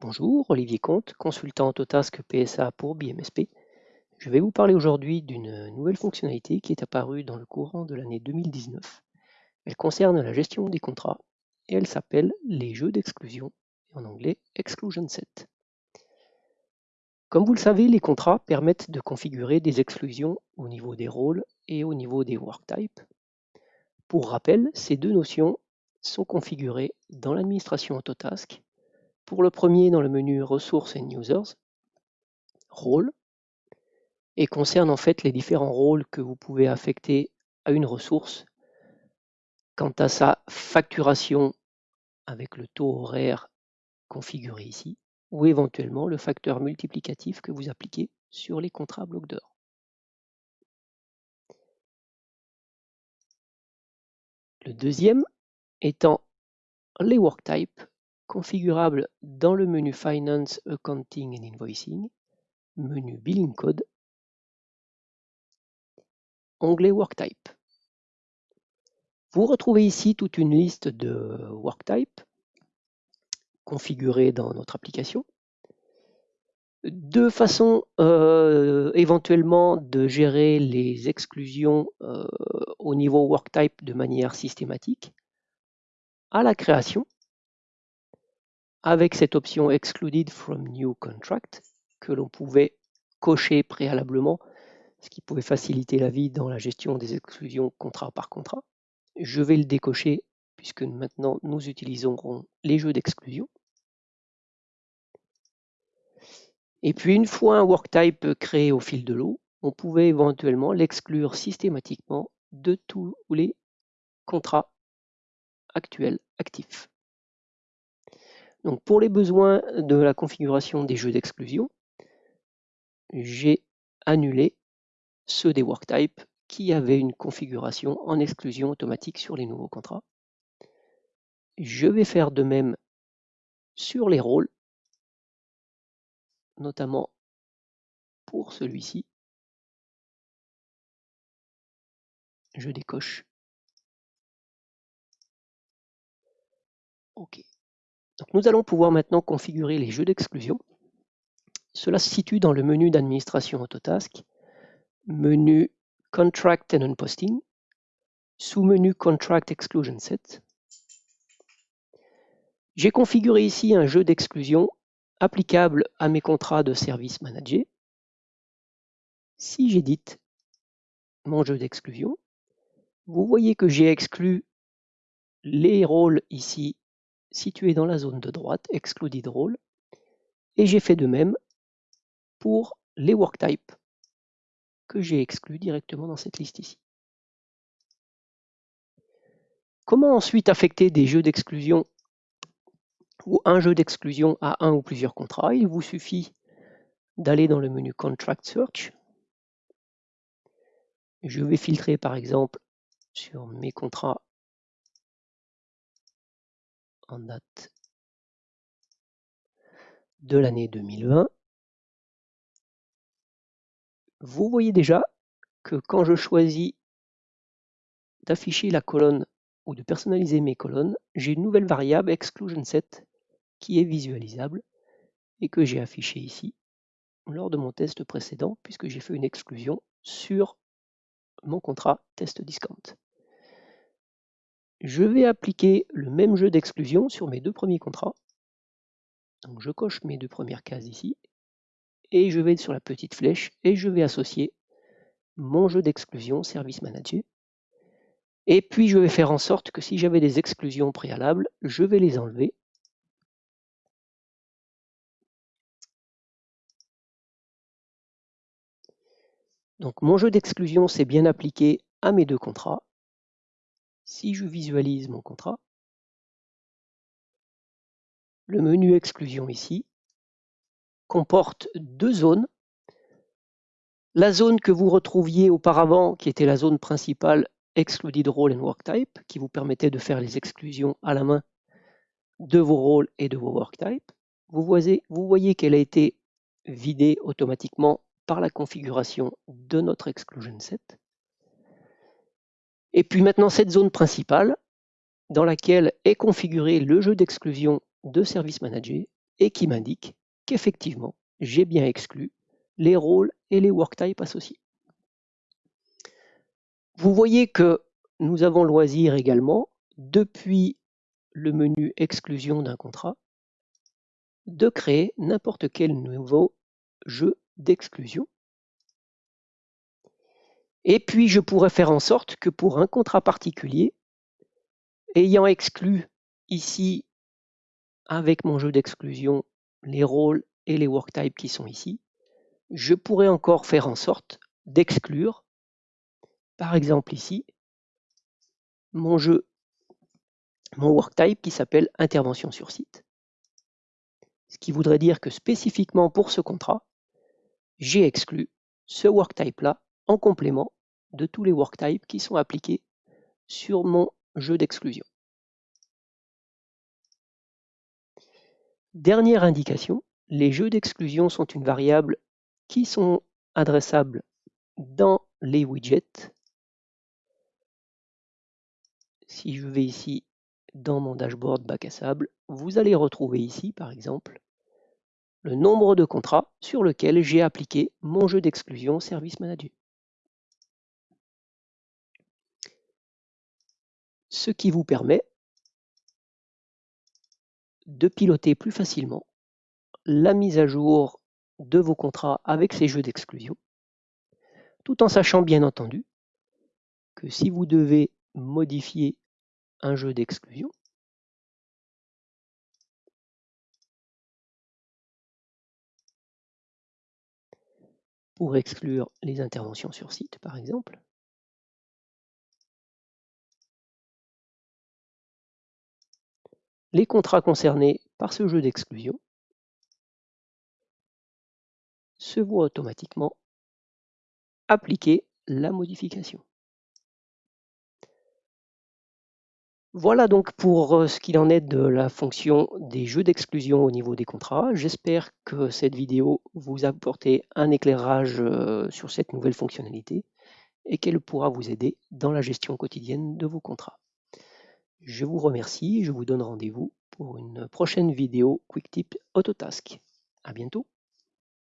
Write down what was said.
Bonjour, Olivier Comte, consultant Autotask PSA pour BMSP. Je vais vous parler aujourd'hui d'une nouvelle fonctionnalité qui est apparue dans le courant de l'année 2019. Elle concerne la gestion des contrats et elle s'appelle les jeux d'exclusion, en anglais Exclusion Set. Comme vous le savez, les contrats permettent de configurer des exclusions au niveau des rôles et au niveau des worktypes. Pour rappel, ces deux notions sont configurées dans l'administration Autotask pour le premier, dans le menu Ressources and Users, Rôle, et concerne en fait les différents rôles que vous pouvez affecter à une ressource quant à sa facturation avec le taux horaire configuré ici, ou éventuellement le facteur multiplicatif que vous appliquez sur les contrats blocs d'heures. Le deuxième étant les worktypes configurable dans le menu Finance, Accounting and Invoicing, menu Billing Code, onglet Worktype. Vous retrouvez ici toute une liste de worktypes configurés dans notre application. Deux façons euh, éventuellement de gérer les exclusions euh, au niveau worktype de manière systématique. À la création, avec cette option Excluded from New Contract que l'on pouvait cocher préalablement, ce qui pouvait faciliter la vie dans la gestion des exclusions contrat par contrat. Je vais le décocher puisque maintenant nous utiliserons les jeux d'exclusion. Et puis une fois un worktype créé au fil de l'eau, on pouvait éventuellement l'exclure systématiquement de tous les contrats actuels actifs. Donc pour les besoins de la configuration des jeux d'exclusion, j'ai annulé ceux des worktypes qui avaient une configuration en exclusion automatique sur les nouveaux contrats. Je vais faire de même sur les rôles, notamment pour celui-ci. Je décoche. OK nous allons pouvoir maintenant configurer les jeux d'exclusion. Cela se situe dans le menu d'administration Autotask, menu Contract and Unposting, sous-menu Contract Exclusion Set. J'ai configuré ici un jeu d'exclusion applicable à mes contrats de service manager. Si j'édite mon jeu d'exclusion, vous voyez que j'ai exclu les rôles ici situé dans la zone de droite, Excluded Role, et j'ai fait de même pour les worktypes que j'ai exclus directement dans cette liste ici. Comment ensuite affecter des jeux d'exclusion ou un jeu d'exclusion à un ou plusieurs contrats Il vous suffit d'aller dans le menu Contract Search. Je vais filtrer par exemple sur mes contrats en date de l'année 2020, vous voyez déjà que quand je choisis d'afficher la colonne ou de personnaliser mes colonnes, j'ai une nouvelle variable exclusion set qui est visualisable et que j'ai affiché ici lors de mon test précédent puisque j'ai fait une exclusion sur mon contrat test discount je vais appliquer le même jeu d'exclusion sur mes deux premiers contrats. Donc je coche mes deux premières cases ici et je vais sur la petite flèche et je vais associer mon jeu d'exclusion Service Manager. Et puis je vais faire en sorte que si j'avais des exclusions préalables, je vais les enlever. Donc mon jeu d'exclusion s'est bien appliqué à mes deux contrats. Si je visualise mon contrat, le menu exclusion ici comporte deux zones. La zone que vous retrouviez auparavant, qui était la zone principale Excluded Role and Work Type, qui vous permettait de faire les exclusions à la main de vos rôles et de vos work types. Vous voyez, vous voyez qu'elle a été vidée automatiquement par la configuration de notre exclusion set. Et puis maintenant, cette zone principale, dans laquelle est configuré le jeu d'exclusion de Service Manager et qui m'indique qu'effectivement, j'ai bien exclu les rôles et les worktypes associés. Vous voyez que nous avons loisir également, depuis le menu exclusion d'un contrat, de créer n'importe quel nouveau jeu d'exclusion. Et puis, je pourrais faire en sorte que pour un contrat particulier, ayant exclu ici, avec mon jeu d'exclusion, les rôles et les worktypes qui sont ici, je pourrais encore faire en sorte d'exclure, par exemple ici, mon jeu, mon worktype qui s'appelle intervention sur site. Ce qui voudrait dire que spécifiquement pour ce contrat, j'ai exclu ce worktype-là en complément de tous les worktypes qui sont appliqués sur mon jeu d'exclusion. Dernière indication, les jeux d'exclusion sont une variable qui sont adressables dans les widgets. Si je vais ici dans mon dashboard bac à sable, vous allez retrouver ici, par exemple, le nombre de contrats sur lequel j'ai appliqué mon jeu d'exclusion Service Manager. Ce qui vous permet de piloter plus facilement la mise à jour de vos contrats avec ces jeux d'exclusion, tout en sachant bien entendu que si vous devez modifier un jeu d'exclusion, pour exclure les interventions sur site, par exemple. Les contrats concernés par ce jeu d'exclusion se voient automatiquement appliquer la modification. Voilà donc pour euh, ce qu'il en est de la fonction des jeux d'exclusion au niveau des contrats. J'espère que cette vidéo vous a apporté un éclairage euh, sur cette nouvelle fonctionnalité et qu'elle pourra vous aider dans la gestion quotidienne de vos contrats. Je vous remercie je vous donne rendez-vous pour une prochaine vidéo QuickTip Autotask. À bientôt